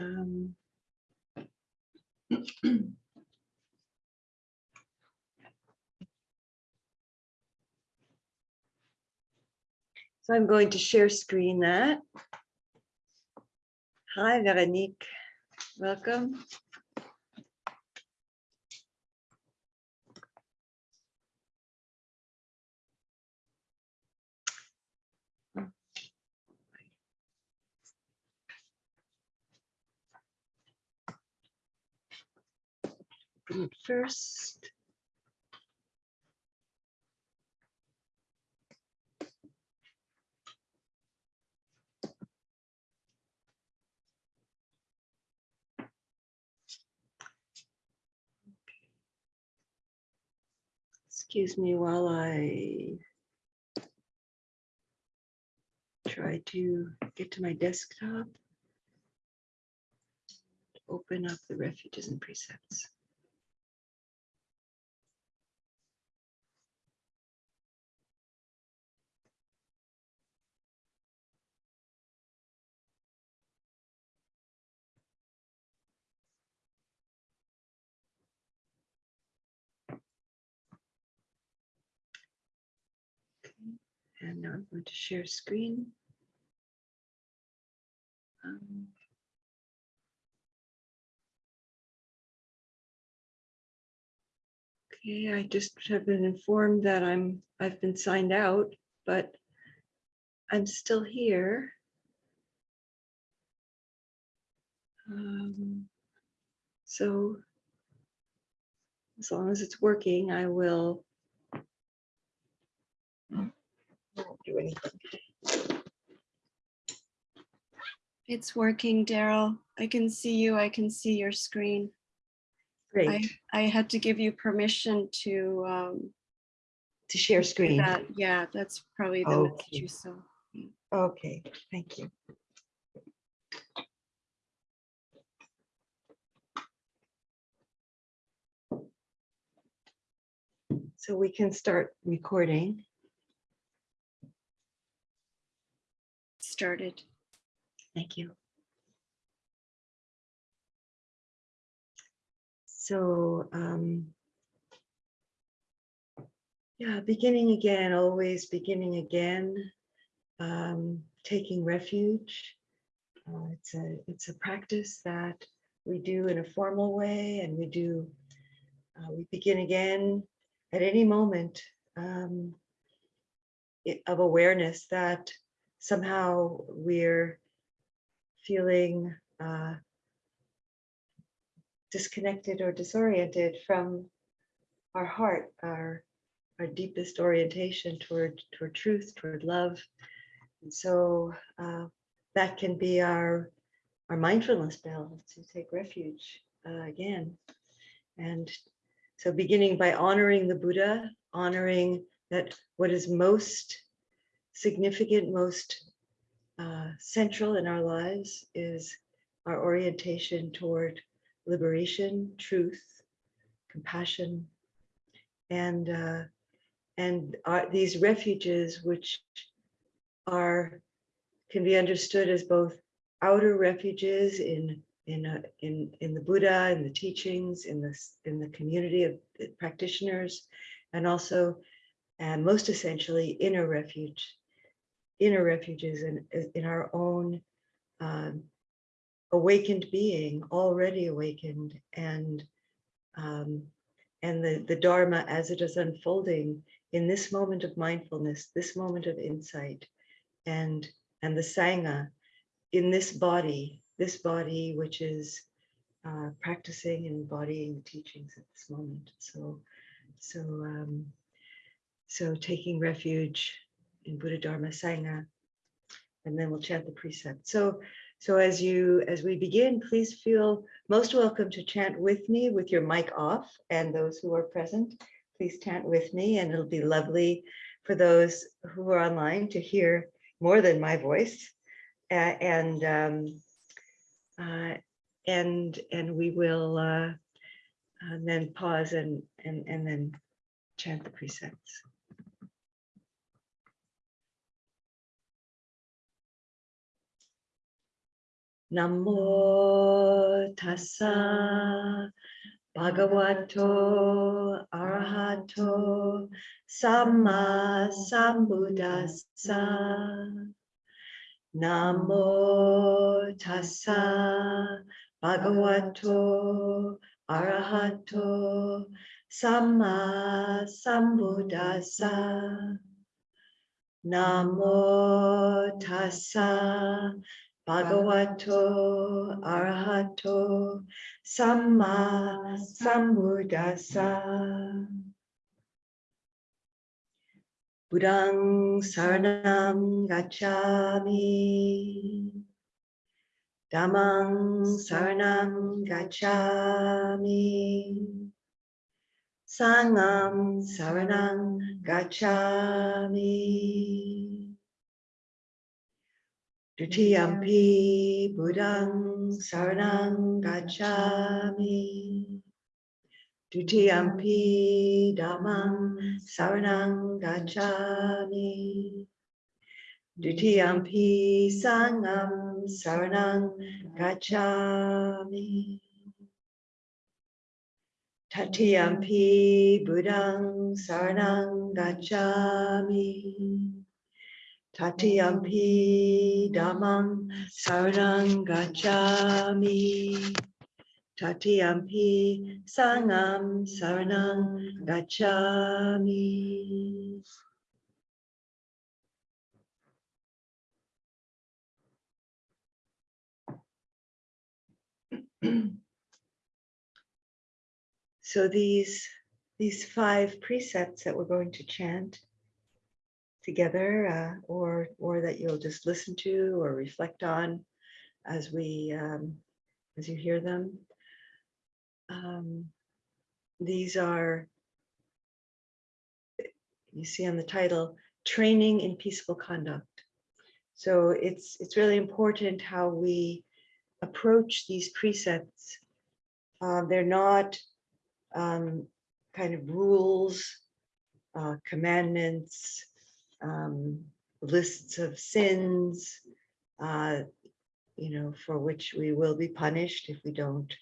Um, So I'm going to share screen that. Hi, Veronique. Welcome. First. Excuse me while I try to get to my desktop. Open up the refuges and precepts. And now I'm going to share screen. Um, Okay, I just have been informed that I'm, I've been signed out, but I'm still here. Um, So as long as it's working, I will won't do anything. It's working, Daryl. I can see you. I can see your screen. I, Great, I had to give you permission to, um, to share screen. that. Yeah, that's probably the message you saw. Okay, thank you. So we can start recording. Started. Thank you. So, um, yeah, beginning again, always beginning again, um, taking refuge. Uh, it's a it's a practice that we do in a formal way, and we do uh, we begin again at any moment um, i- of awareness that somehow we're feeling uh, disconnected or disoriented from our heart, our our deepest orientation toward toward truth, toward love. And so uh, that can be our our mindfulness bell to take refuge uh, again. And so beginning by honoring the Buddha, honoring that what is most significant, most uh, central in our lives is our orientation toward liberation, truth, compassion, and uh, and are these refuges which are can be understood as both outer refuges in in a, in in the Buddha and the teachings in this in the community of the practitioners, and also and most essentially inner refuge, inner refuges in in our own um, awakened being, already awakened, and um, and the the Dharma as it is unfolding in this moment of mindfulness, this moment of insight, and and the Sangha in this body, this body which is uh, practicing and embodying the teachings at this moment. So, so, um, so taking refuge in Buddha Dharma Sangha, and then we'll chant the precept. So, so as you as we begin, please feel most welcome to chant with me with your mic off, and those who are present, please chant with me, and it'll be lovely for those who are online to hear more than my voice. A- and um, uh, and and we will uh, and then pause and and and then chant the precepts. Namo tassa bhagavato arahato samma sambuddhassa. Namo tassa bhagavato arahato samma sambuddhassa. Namo tassa bhagavato arahato samma sambuddhassa. Buddhang saranam gacchami. Dhammang saranam gacchami. Sangam saranam gacchami. Dutiyampi Buddhang saranam gacchami. Dutiyampi Dhammang saranam gacchami. Dutiyampi Sangam saranam gacchami. Tatiyampi Buddhang saranam gacchami. Tatiyampi Dhammang saranam gacchami. Tatiyampi Sangam saranam gacchami. So these, these five precepts that we're going to chant together uh, or, or that you'll just listen to or reflect on as we, um, as you hear them. Um, These are, you see on the title, Training in Peaceful Conduct. So it's, it's really important how we approach these precepts. Uh, They're not um, kind of rules, uh, commandments, um, lists of sins, uh, you know, for which we will be punished if we don't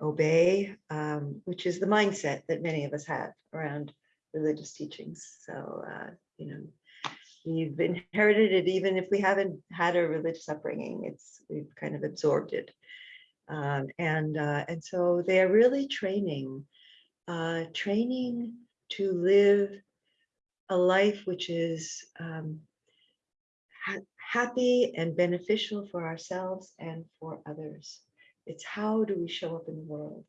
obey, um, which is the mindset that many of us have around religious teachings. So, uh, you know, we've inherited it even if we haven't had a religious upbringing. It's we've kind of absorbed it, um, and uh, and so they are really training, uh, training to live a life which is um, ha happy and beneficial for ourselves and for others. It's how do we show up in the world?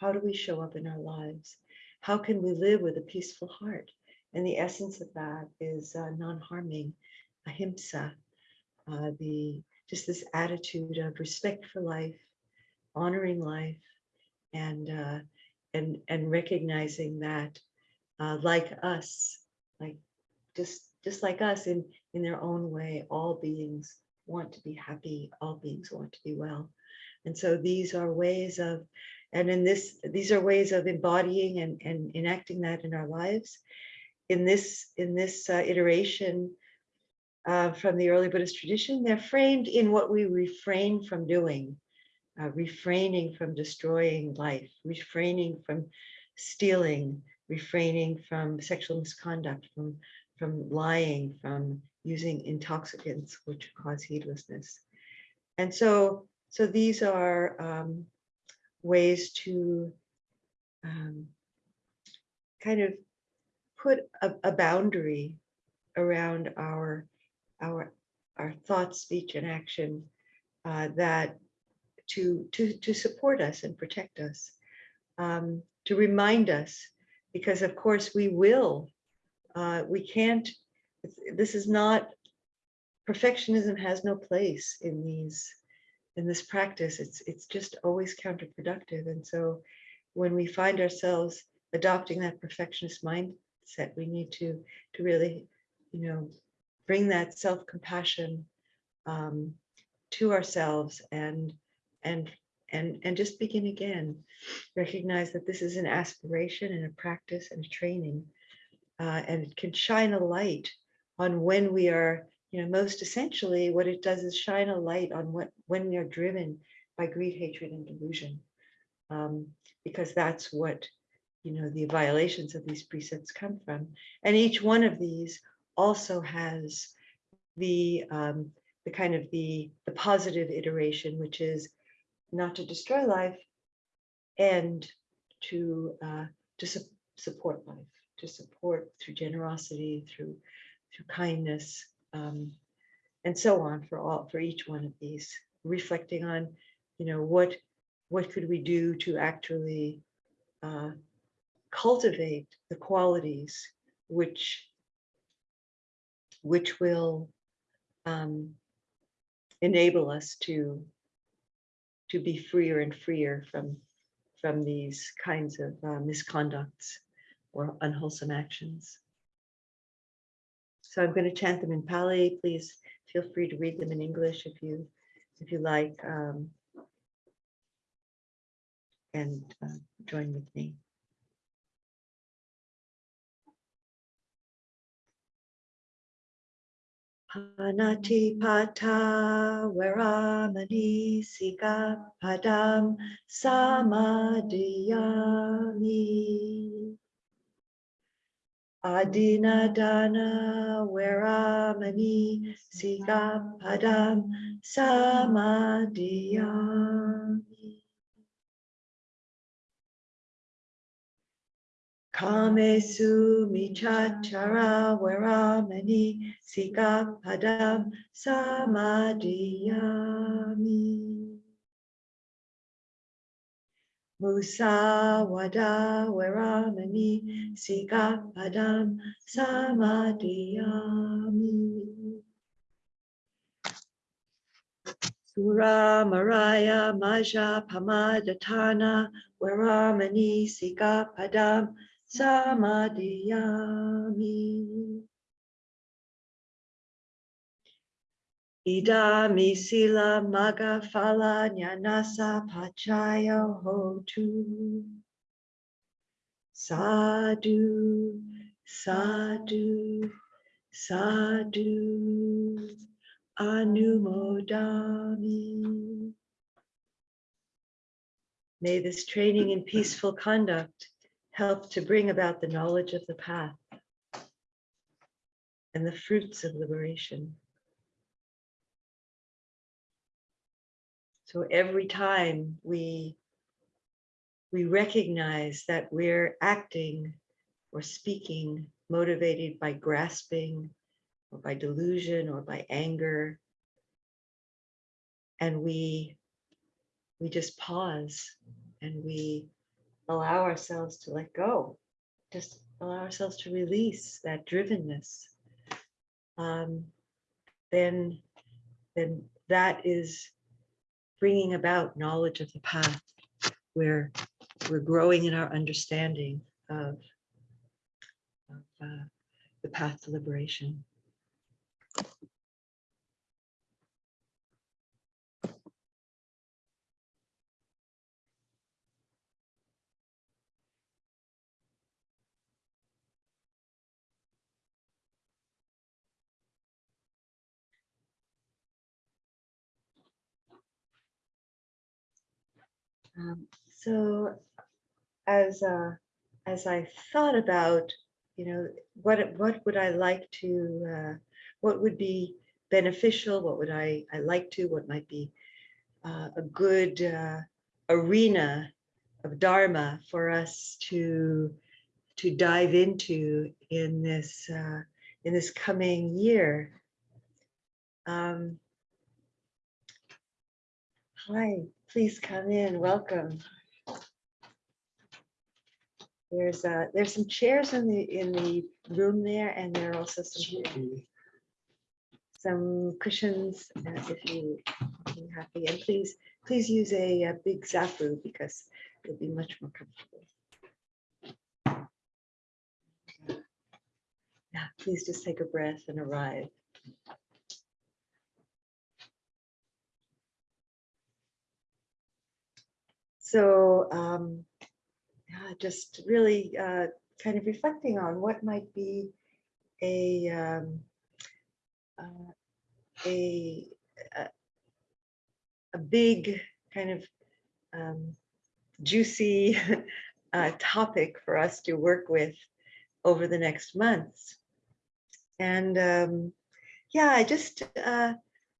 How do we show up in our lives? How can we live with a peaceful heart? And the essence of that is uh, non-harming, ahimsa, uh, the just this attitude of respect for life, honoring life, and uh, and and recognizing that, uh, like us, like just just like us in in their own way, all beings want to be happy. All beings want to be well. And so these are ways of, and in this, these are ways of embodying and, and enacting that in our lives. In this, in this uh, iteration uh, from the early Buddhist tradition, they're framed in what we refrain from doing, uh, refraining from destroying life, refraining from stealing, refraining from sexual misconduct, from, from lying, from using intoxicants which cause heedlessness. And so so these are um, ways to um, kind of put a, a, boundary around our our our thought, speech, and action uh, that to to to support us and protect us, um, to remind us, because of course we will, uh, we can't. This is not perfectionism has no place in these in this practice, it's it's just always counterproductive. And so when we find ourselves adopting that perfectionist mindset, we need to to really, you know, bring that self-compassion um, to ourselves and and and and just begin again. Recognize that this is an aspiration and a practice and a training, uh, and it can shine a light on when we are you know, most essentially, what it does is shine a light on what, when we are driven by greed, hatred, and delusion. Um, because that's what, you know, the violations of these precepts come from. And each one of these also has the, um, the kind of the, the positive iteration, which is not to destroy life and to, uh, to su- support life, to support through generosity, through, through kindness, um, and so on for all, for each one of these, reflecting on, you know, what, what could we do to actually uh, cultivate the qualities which, which will um, enable us to, to be freer and freer from, from these kinds of uh, misconducts or unwholesome actions. So I'm going to chant them in Pali. Please feel free to read them in English if you, if you like. um, And uh, join with me. Panati pata veramani sika padam samadhiyami. Adinadana veramani sika padam samadhiyami. Kamesu michachara veramani sika padam samadhiyami. Musawada veramani sika padam samadhiyami. Sura Maraya Maja Pamadatana Padam Samadhiyami. Idami Sila Maga Phala Nyanasa Pachaya Hotu. Sadhu, sadhu, sadhu. Anumodami. May this training in peaceful conduct help to bring about the knowledge of the path and the fruits of liberation. So every time we we recognize that we're acting or speaking motivated by grasping or by delusion or by anger. And we, we just pause and we allow ourselves to let go, just allow ourselves to release that drivenness. Um, then, then that is bringing about knowledge of the path where we're growing in our understanding of, of uh, the path to liberation. Um, so as uh, as I thought about, you know, what what would I like to, uh, what would be beneficial, what would I I like to, what might be uh, a good uh, arena of Dharma for us to to dive into in this uh, in this coming year. Um, hi, please come in. Welcome. There's uh, there's some chairs in the in the room there, and there are also some some cushions uh, if you are happy. And please please use a, uh big zafu because it'll be much more comfortable. Yeah, please just take a breath and arrive. So um, just really uh, kind of reflecting on what might be a um, uh, a, a, a big kind of um, juicy uh, topic for us to work with over the next months. And um, yeah, I just uh,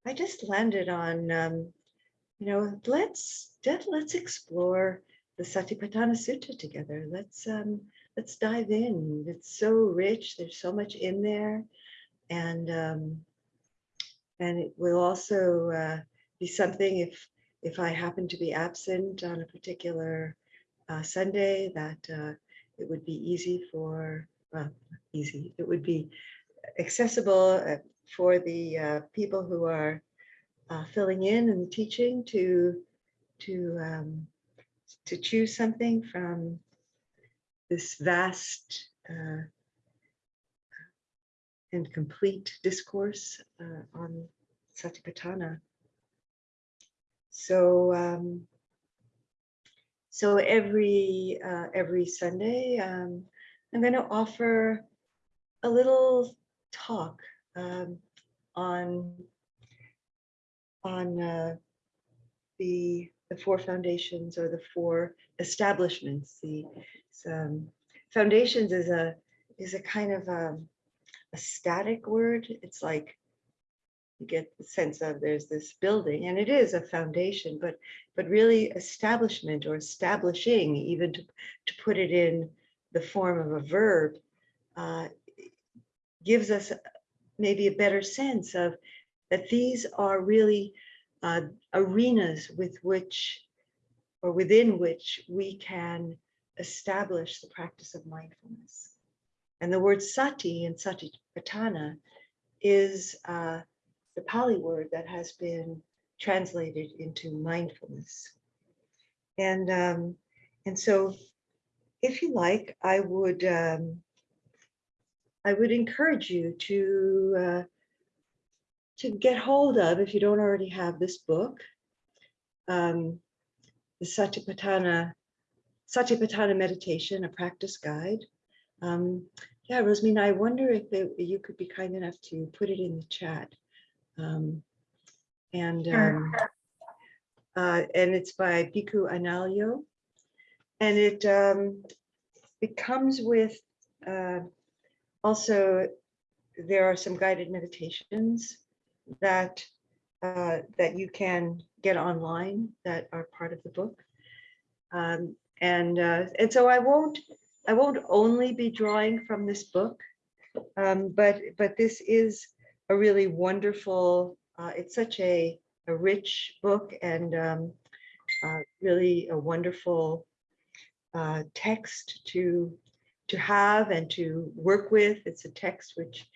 I just landed on um, you know let's let, let's explore the Satipatthana Sutta together. Let's um, let's dive in. It's so rich. There's so much in there, and um, and it will also uh, be something if if I happen to be absent on a particular uh, Sunday that uh, it would be easy for well easy. It would be accessible uh, for the uh, people who are uh, filling in and teaching to to um, to choose something from this vast uh, and complete discourse uh, on Satipatthana. So, um, so every uh, every Sunday, um, I'm going to offer a little talk um, on on uh, the the four foundations or the four establishments. The um, foundations is a is a kind of um, a static word. It's like you get the sense of there's this building and it is a foundation, but but really establishment or establishing, even to, to put it in the form of a verb, uh, gives us maybe a better sense of that these are really uh, arenas with which or within which we can establish the practice of mindfulness. And the word sati in satipatthana is uh, the Pali word that has been translated into mindfulness. And, um, and so if you like, I would, um, I would encourage you to, uh, to get hold of, if you don't already have this book, um, the Satipatthana, Satipatthana Meditation, a practice guide. Um, yeah, Rosmina, I wonder if they, you could be kind enough to put it in the chat. Um, and um, uh, and it's by Bhikkhu Analayo. And it um, it comes with uh, also there are some guided meditations that uh, that you can get online that are part of the book. Um, and uh, and so I won't I won't only be drawing from this book, um, but but this is a really wonderful. Uh, it's such a a rich book and um, uh, really a wonderful uh, text to to have and to work with. It's a text which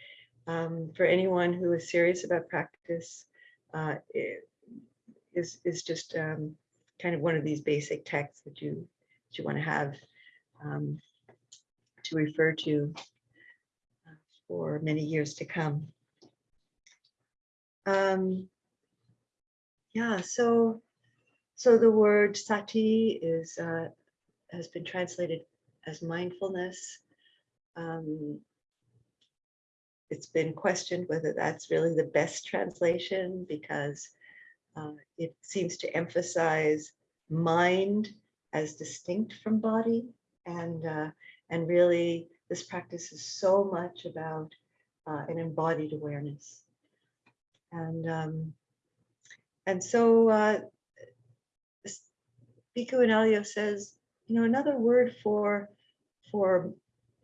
um, for anyone who is serious about practice uh, is is just um, kind of one of these basic texts that you that you want to have um, to refer to uh, for many years to come. Um, yeah, so so the word sati is uh, has been translated as mindfulness. Um, it's been questioned whether that's really the best translation because uh, it seems to emphasize mind as distinct from body. And uh, and really this practice is so much about uh, an embodied awareness. And um, and so uh, Bhikkhu Analayo says you know another word for for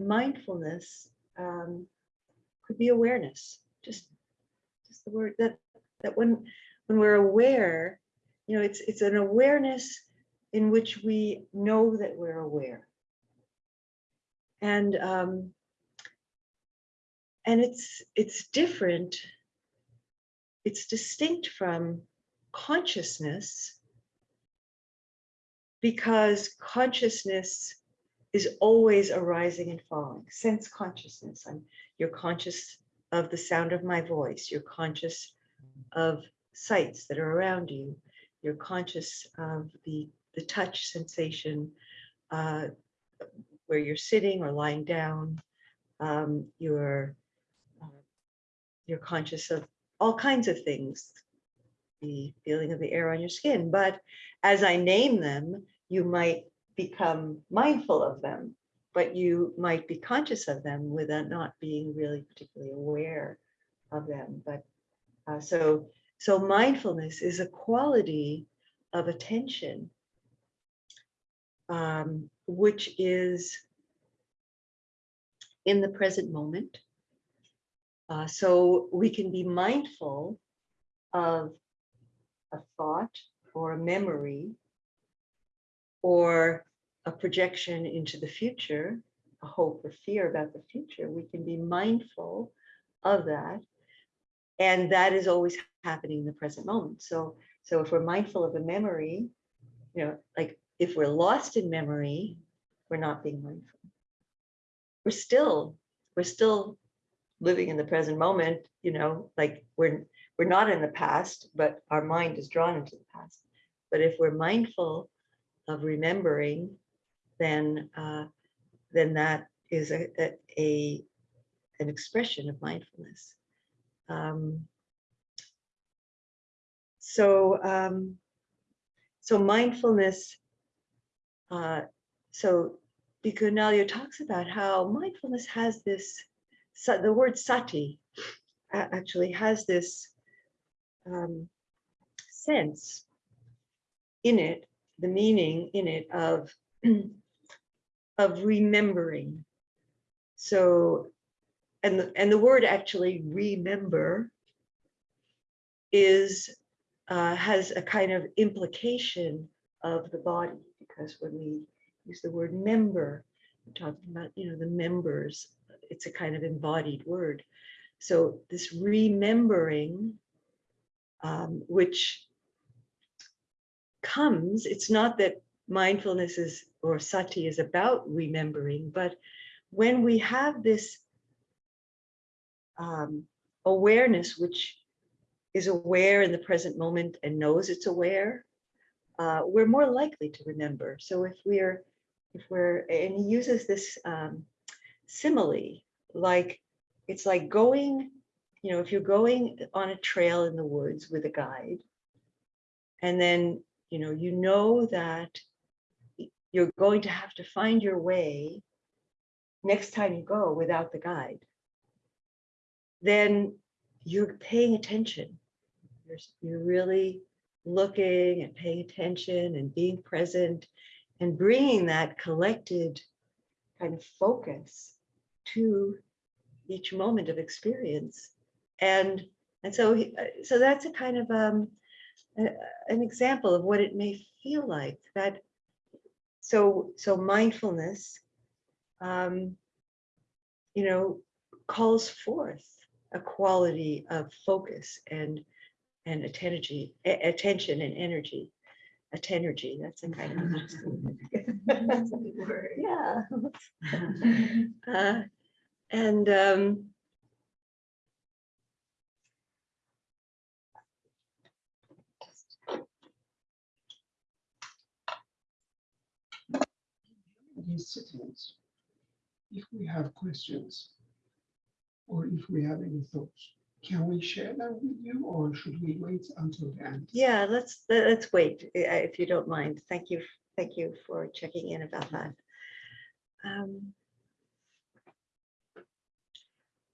mindfulness um, could be awareness just just the word that that when when we're aware you know it's it's an awareness in which we know that we're aware. And um and it's it's different it's distinct from consciousness because consciousness is always arising and falling sense consciousness i'm you're conscious of the sound of my voice. You're conscious of sights that are around you. You're conscious of the, the touch sensation uh, where you're sitting or lying down. Um, you're, uh, you're conscious of all kinds of things. The feeling of the air on your skin, but as I name them, you might become mindful of them, but you might be conscious of them without not being really particularly aware of them. But uh, so, so mindfulness is a quality of attention, um, which is in the present moment. Uh, so we can be mindful of a thought or a memory or a projection into the future, a hope or fear about the future. We can be mindful of that. And that is always happening in the present moment. So, so if we're mindful of a memory, you know, like if we're lost in memory, we're not being mindful. We're still, we're still living in the present moment, you know, like we're we're not in the past, but our mind is drawn into the past. But if we're mindful of remembering, then uh, then that is a, a, a an expression of mindfulness. Um, so um, so mindfulness. Uh, so Bhikkhu talks about how mindfulness has this. The word sati actually has this um, sense in it, the meaning in it of of remembering. So, and the, and the word actually remember is uh, has a kind of implication of the body because when we use the word member, we're talking about you know the members. It's a kind of embodied word. So this remembering um, which comes, it's not that mindfulness is or sati is about remembering, but when we have this um, awareness, which is aware in the present moment and knows it's aware, uh, we're more likely to remember. So if we're, if we're, and he uses this um, simile, like it's like going you know, if you're going on a trail in the woods with a guide, and then, you know, you know that you're going to have to find your way next time you go without the guide, then you're paying attention. You're, you're really looking and paying attention and being present and bringing that collected kind of focus to each moment of experience and and so so that's a kind of um, an example of what it may feel like that so so mindfulness um, you know calls forth a quality of focus and and attention attention and energy attenergy that's a kind of That's a good word. yeah uh, and um, these if we have questions or if we have any thoughts, can we share them with you or should we wait until the end? Yeah, let's, let's wait, uh, if you don't mind. Thank you, thank you for checking in about that. Um,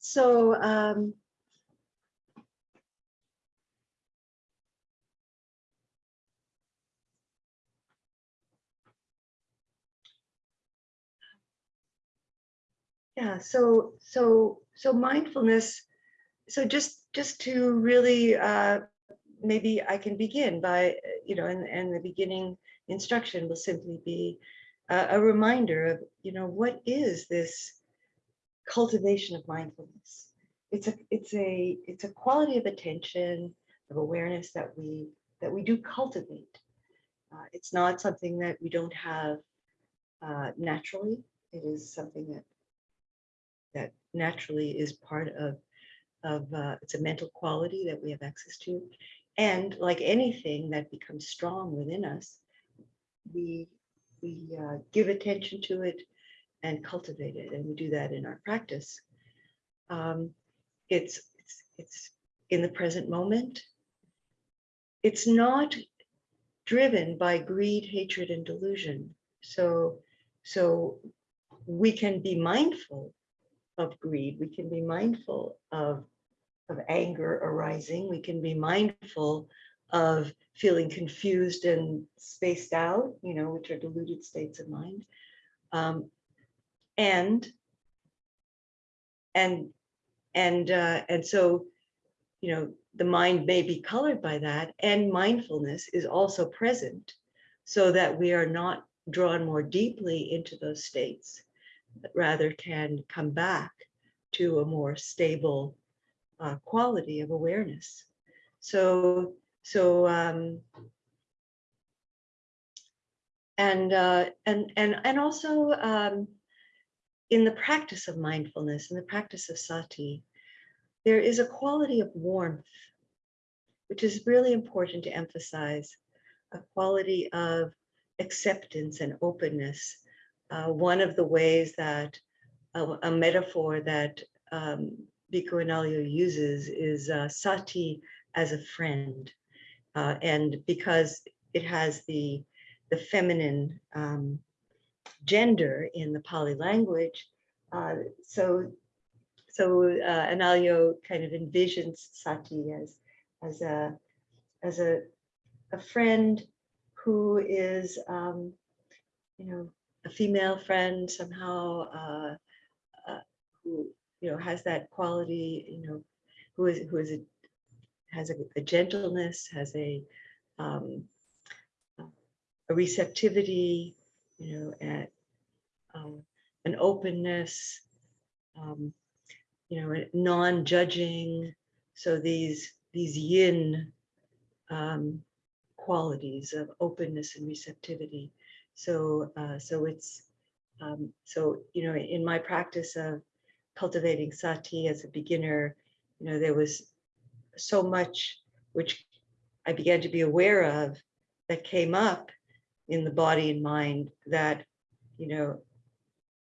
So, um, yeah, so, so, so mindfulness, so just, just to really, uh, maybe I can begin by, uh, you know, and, and the beginning instruction will simply be a, a reminder of, you know, what is this cultivation of mindfulness? It's a, it's a, it's a quality of attention, of awareness that we, that we do cultivate. Uh, it's not something that we don't have uh, naturally. It is something that that naturally is part of of uh, it's a mental quality that we have access to, and like anything that becomes strong within us, we we uh, give attention to it and cultivate it, and we do that in our practice. Um, it's it's it's in the present moment. It's not driven by greed, hatred, and delusion. So, so we can be mindful of greed. We can be mindful of, of anger arising. We can be mindful of feeling confused and spaced out, you know, which are deluded states of mind. Um, and and and uh, and so you know the mind may be colored by that and mindfulness is also present so that we are not drawn more deeply into those states rather can come back to a more stable uh, quality of awareness so so um and uh and and and also um in the practice of mindfulness, in the practice of sati, there is a quality of warmth, which is really important to emphasize, a quality of acceptance and openness. Uh, one of the ways that a metaphor that um, Bhikkhu Analayo uses is uh, sati as a friend. Uh, and because it has the, the feminine um, gender in the Pali language. Uh, so, so uh, Analayo kind of envisions Sati as as a as a a friend who is, um, you know, a female friend somehow uh, uh, who you know has that quality, you know, who is who is a, has a, a gentleness, has a um, a receptivity, you know, at um, an openness, um, you know, non-judging. So these these yin um, qualities of openness and receptivity. So uh, so it's um, so you know in my practice of cultivating sati as a beginner, you know there was so much which I began to be aware of that came up in the body and mind that you know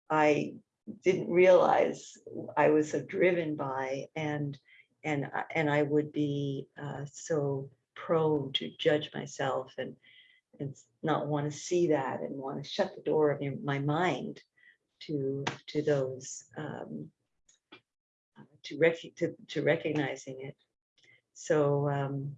I didn't realize I was so driven by and and and I would be uh, so prone to judge myself and and not want to see that and want to shut the door of my mind to to those um, uh, to rec to, to recognizing it. So um,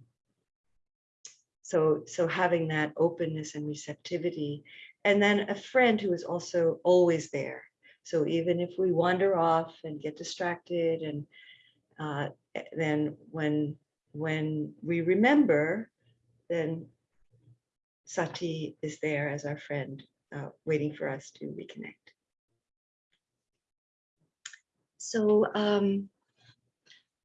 so so having that openness and receptivity and then a friend who is also always there. So even if we wander off and get distracted and uh, eh, then when when we remember, then Sati is there as our friend, uh, waiting for us to reconnect. So um,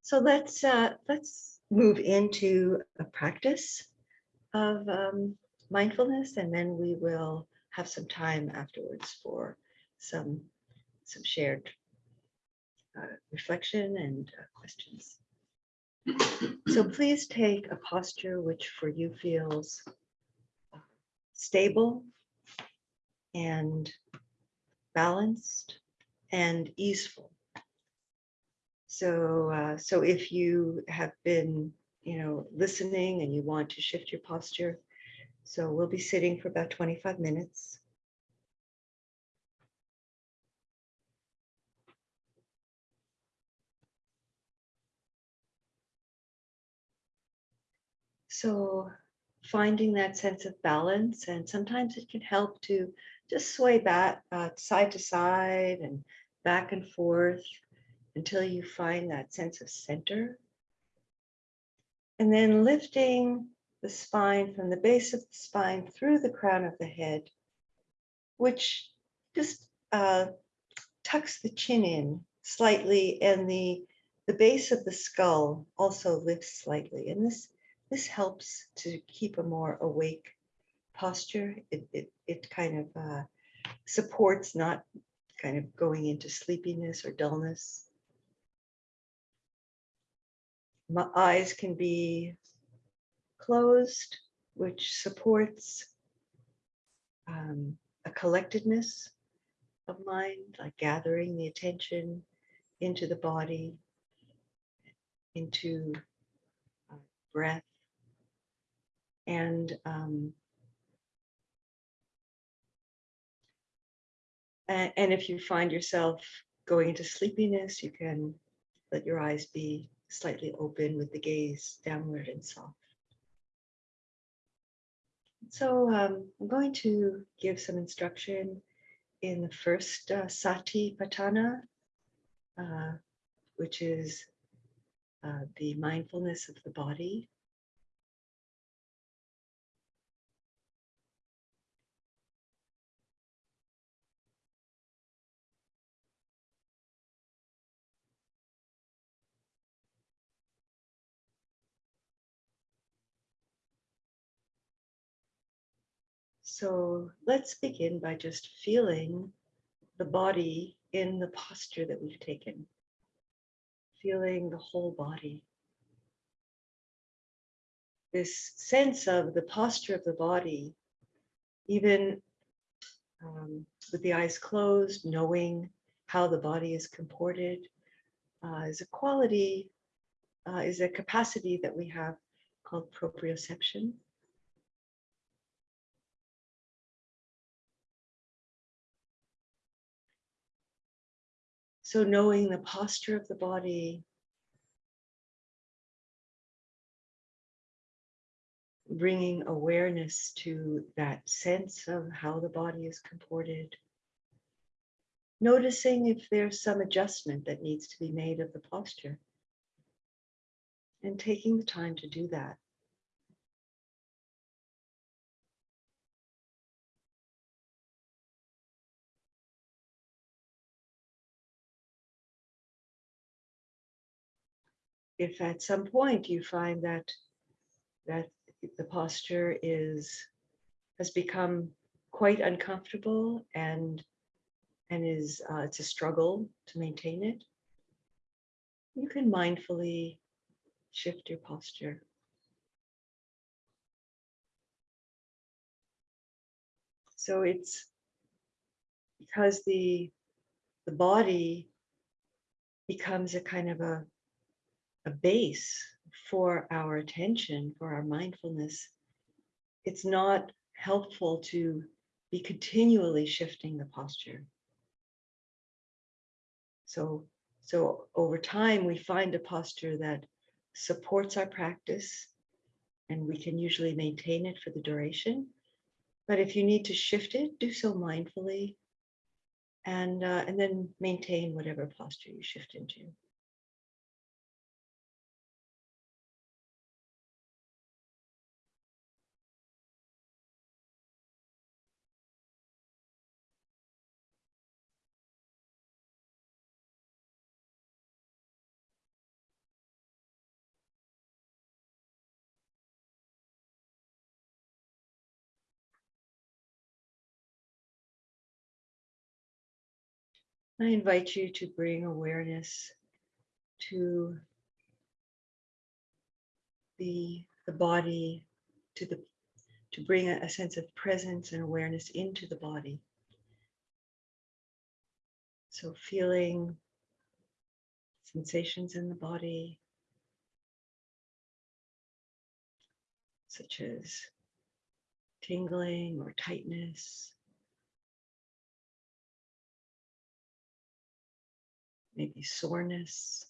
so let's uh, let's move into a practice of um, mindfulness, and then we will have some time afterwards for some some shared uh, reflection and uh, questions. So please take a posture which for you feels stable and balanced and easeful. So, uh, so if you have been, you know, listening and you want to shift your posture, so we'll be sitting for about 25 minutes. So finding that sense of balance and sometimes it can help to just sway back uh, side to side and back and forth until you find that sense of center. And then lifting the spine from the base of the spine through the crown of the head, which just uh, tucks the chin in slightly and the, the base of the skull also lifts slightly. And this, this helps to keep a more awake posture. It, it, it kind of uh, supports not kind of going into sleepiness or dullness. My eyes can be closed, which supports um, a collectedness of mind, like gathering the attention into the body, into breath. And um, and if you find yourself going into sleepiness, you can let your eyes be slightly open with the gaze downward and soft. So um, I'm going to give some instruction in the first uh, Satipatthana, uh, which is uh, the mindfulness of the body. So let's begin by just feeling the body in the posture that we've taken. Feeling the whole body. This sense of the posture of the body, even um, with the eyes closed, knowing how the body is comported, uh, is a quality, uh, is a capacity that we have called proprioception. So knowing the posture of the body, bringing awareness to that sense of how the body is comported. Noticing if there's some adjustment that needs to be made of the posture. And taking the time to do that. If at some point you find that that the posture is has become quite uncomfortable and and is uh, it's a struggle to maintain it you can mindfully shift your posture. So it's because the the body becomes a kind of a a base for our attention, for our mindfulness, it's not helpful to be continually shifting the posture. So, so over time, we find a posture that supports our practice and we can usually maintain it for the duration. But if you need to shift it, do so mindfully and, uh, and then maintain whatever posture you shift into. I invite you to bring awareness to the, the body, to the to bring a, a sense of presence and awareness into the body. So feeling sensations in the body, such as tingling or tightness, maybe soreness.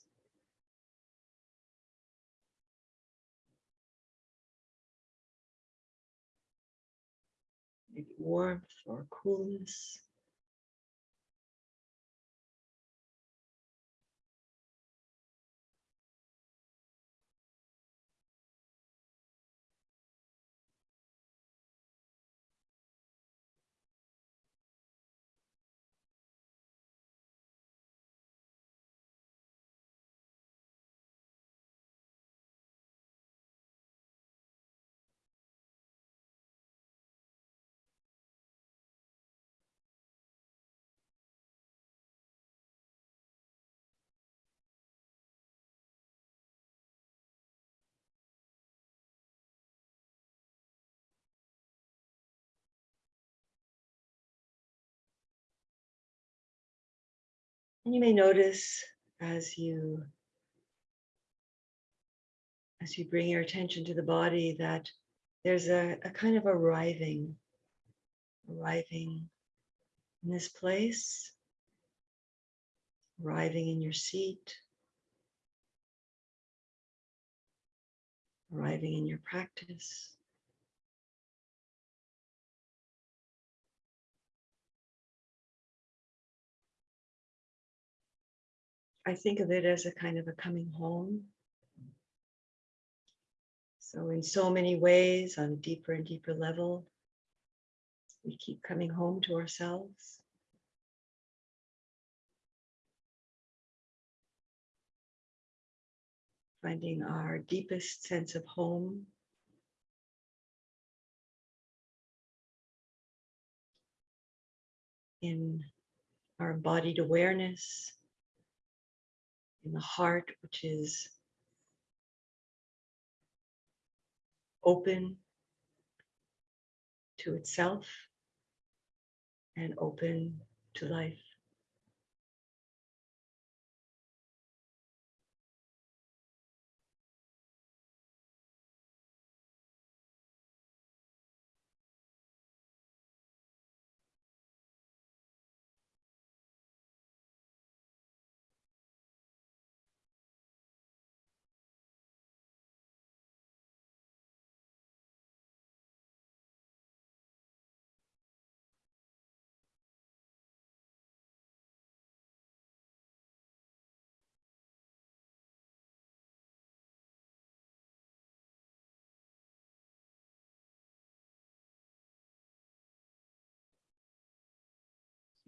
Maybe warmth or coolness. And you may notice as you as you bring your attention to the body, that there's a, a kind of arriving, arriving in this place, arriving in your seat, arriving in your practice. I think of it as a kind of a coming home. So in so many ways, on a deeper and deeper level, we keep coming home to ourselves. Finding our deepest sense of home. In our embodied awareness, in the heart, which is open to itself and open to life.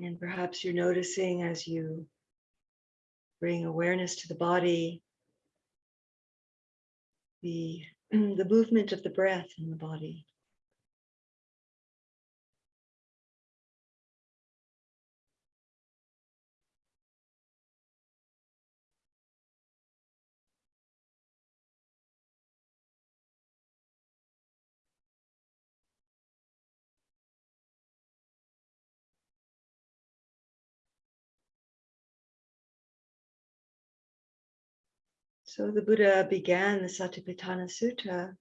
And perhaps you're noticing as you bring awareness to the body, the, the movement of the breath in the body. So the Buddha began the Satipatthana Sutta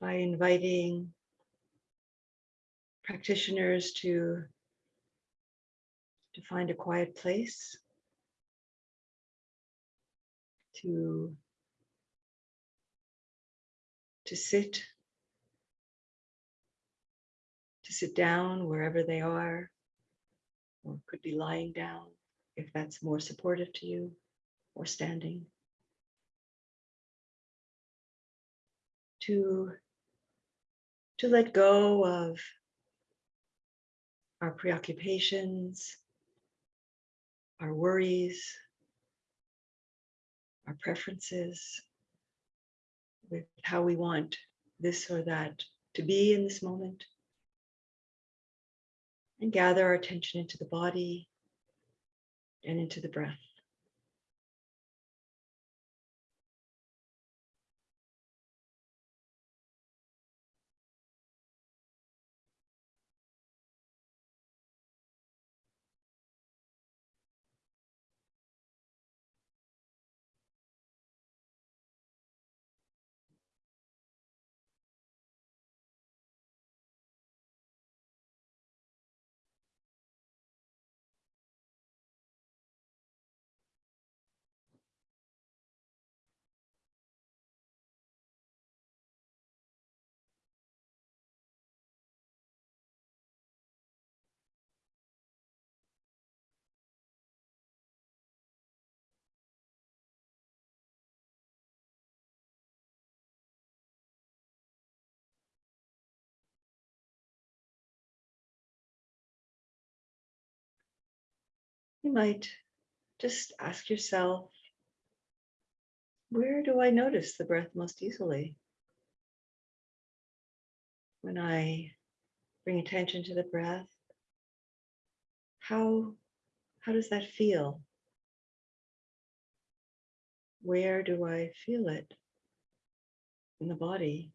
by inviting practitioners to, to find a quiet place, to, to sit, to sit down wherever they are, or could be lying down if that's more supportive to you or standing. To, to let go of our preoccupations, our worries, our preferences with how we want this or that to be in this moment. And gather our attention into the body and into the breath. You might just ask yourself, where do I notice the breath most easily? When I bring attention to the breath, how, how does that feel? Where do I feel it in the body?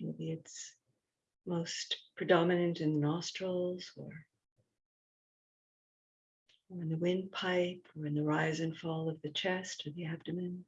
Maybe it's most predominant in the nostrils or or in the windpipe or in the rise and fall of the chest or the abdomen.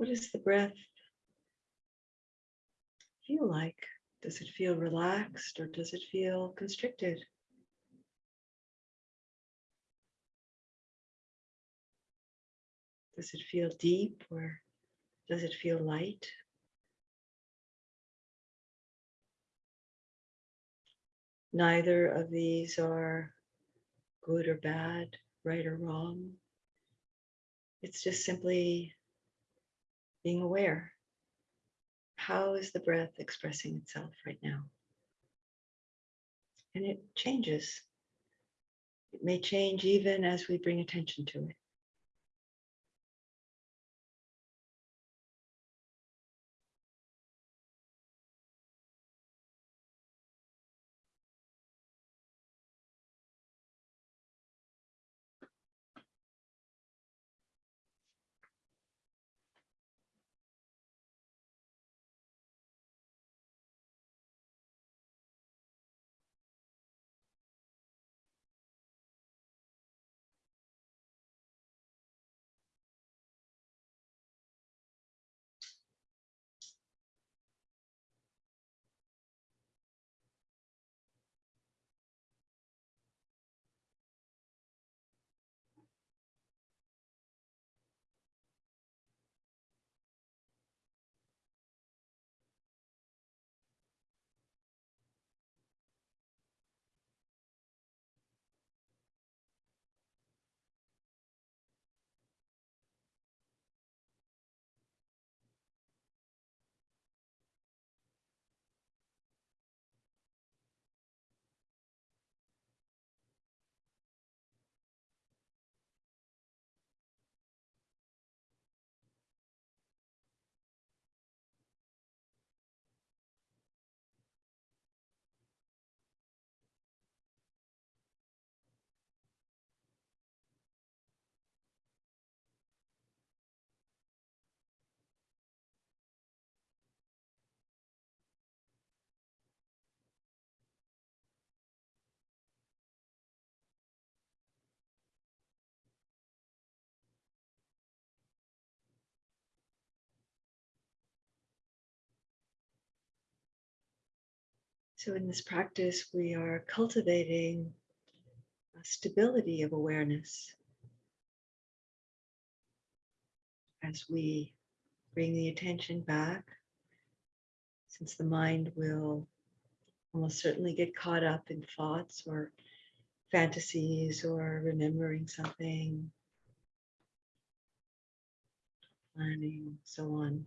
What does the breath feel like? Does it feel relaxed or does it feel constricted? Does it feel deep or does it feel light? Neither of these are good or bad, right or wrong. It's just simply being aware. How is the breath expressing itself right now? And it changes. It may change even as we bring attention to it. So, in this practice, we are cultivating a stability of awareness as we bring the attention back, since the mind will almost certainly get caught up in thoughts or fantasies or remembering something, planning, so on.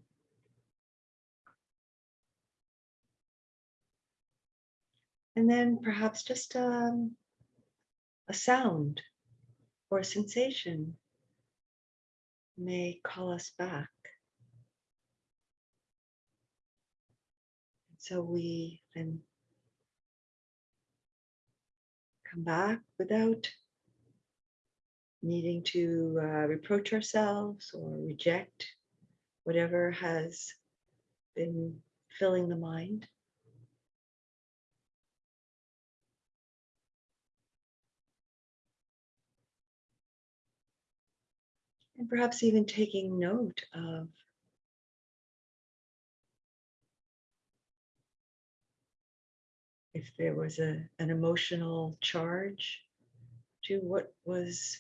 And then perhaps just um, a sound or a sensation may call us back. So we then come back without needing to uh, reproach ourselves or reject whatever has been filling the mind. And perhaps even taking note of if there was a, an emotional charge to what was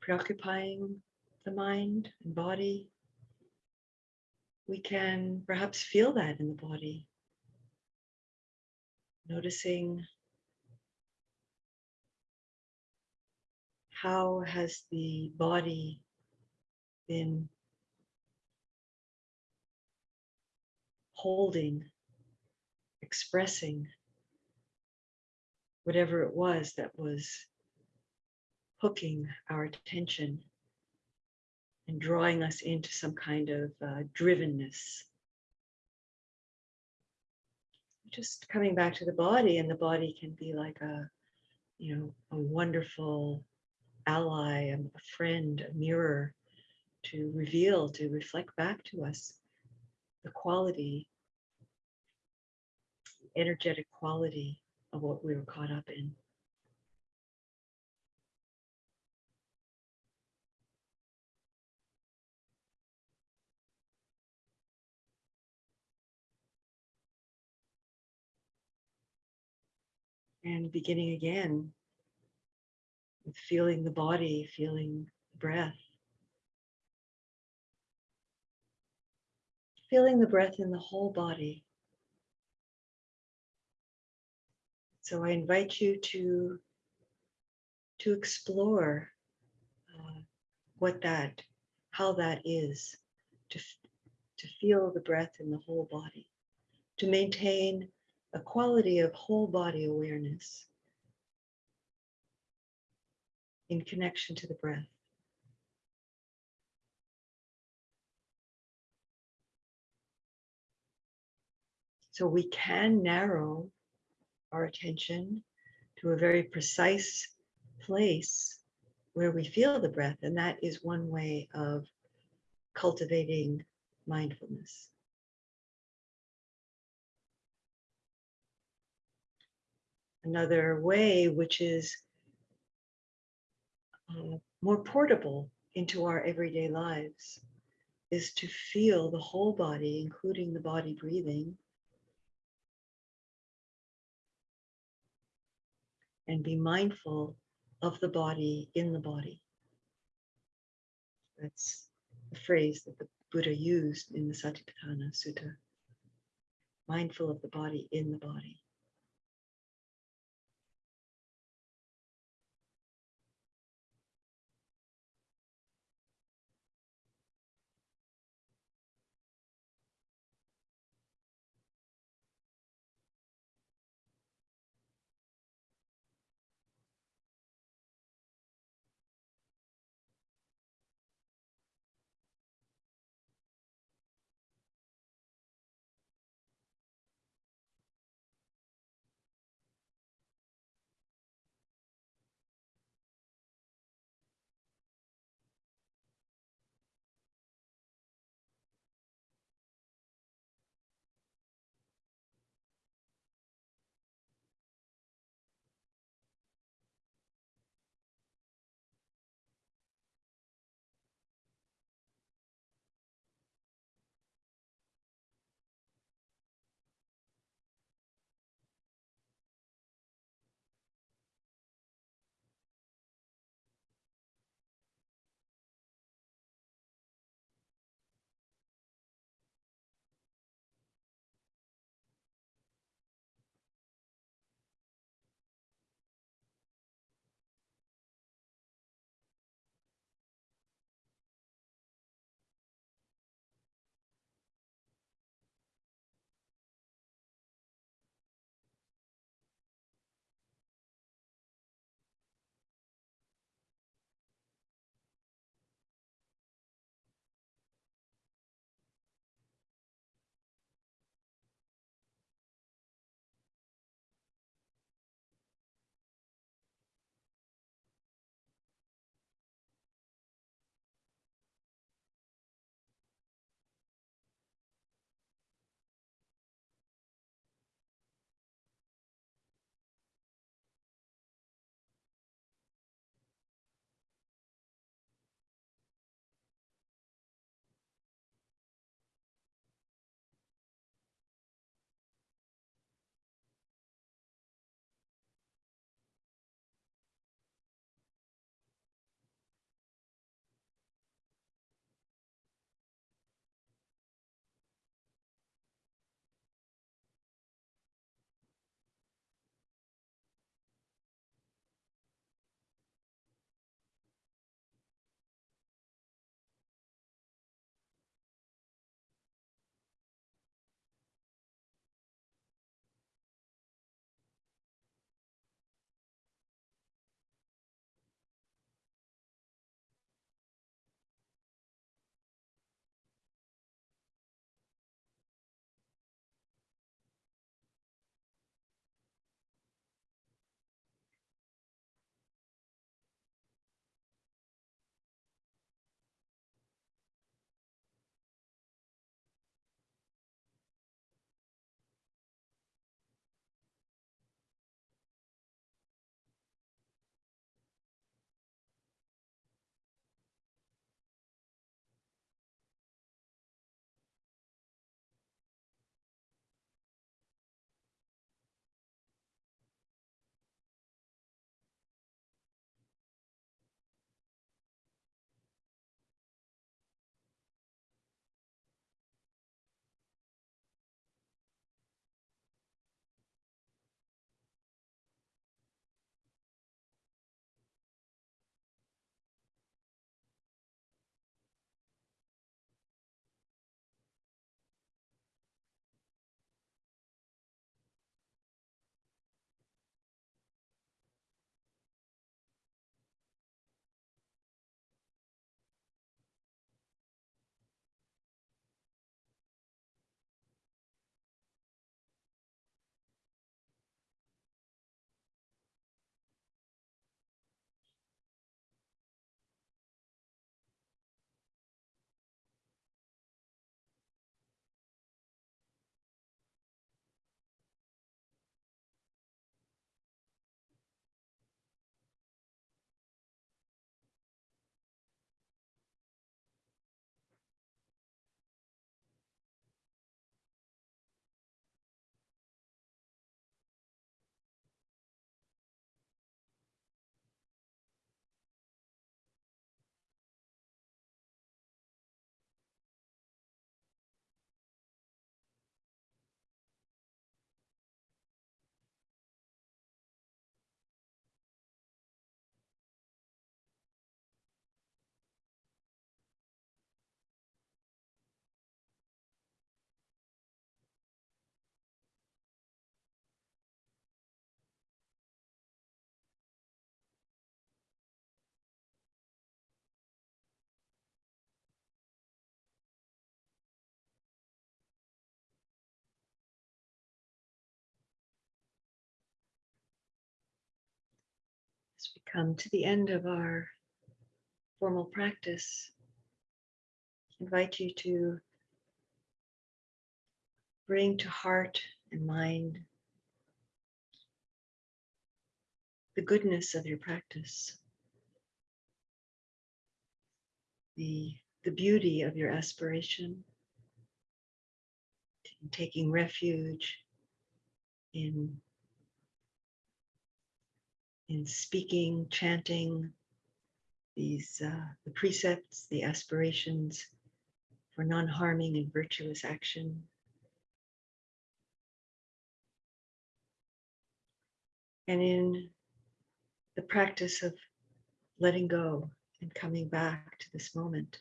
preoccupying the mind and body, we can perhaps feel that in the body. Noticing how has the body been holding, expressing whatever it was that was hooking our attention and drawing us into some kind of uh, drivenness. Just coming back to the body, and the body can be like a, you know, a wonderful ally, a friend, a mirror to reveal, to reflect back to us the quality, energetic quality of what we were caught up in. And beginning again feeling the body, feeling the breath. Feeling the breath in the whole body. So I invite you to, to explore uh, what that, how that is, to, to feel the breath in the whole body, to maintain a quality of whole body awareness in connection to the breath. So we can narrow our attention to a very precise place where we feel the breath, and that is one way of cultivating mindfulness. Another way, which is uh, more portable into our everyday lives, is to feel the whole body, including the body breathing, and be mindful of the body in the body. That's the phrase that the Buddha used in the Satipatthana Sutta. Mindful of the body in the body. As we come to the end of our formal practice, invite you to bring to heart and mind the goodness of your practice, the, the beauty of your aspiration, in taking refuge in in speaking, chanting these uh, the precepts, the aspirations for non-harming and virtuous action. And in the practice of letting go and coming back to this moment,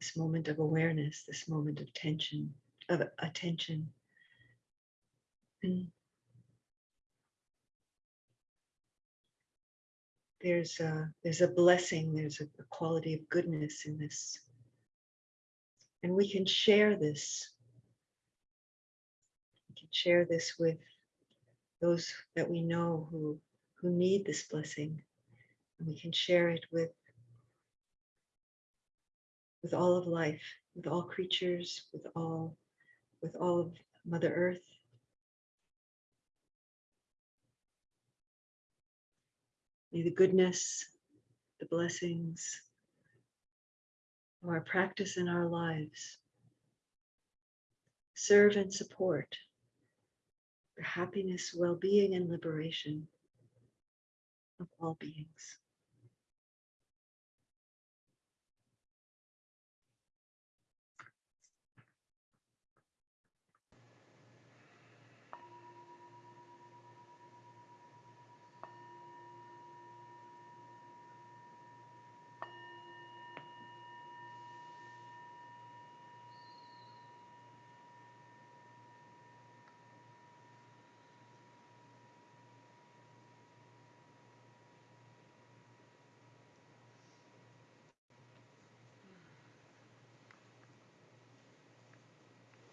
this moment of awareness, this moment of tension, of attention. And there's a there's a blessing, there's a, a quality of goodness in this. And we can share this. We can share this with those that we know who who need this blessing. And we can share it with with all of life, with all creatures, with all with all of Mother Earth. May the goodness, the blessings of our practice in our lives serve and support the happiness, well-being, and liberation of all beings.